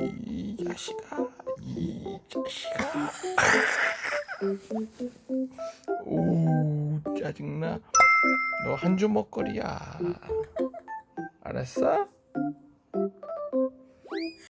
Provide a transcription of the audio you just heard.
이 자식아 이 자식아. 오 짜증나. 너 한 주먹거리야. 알았어?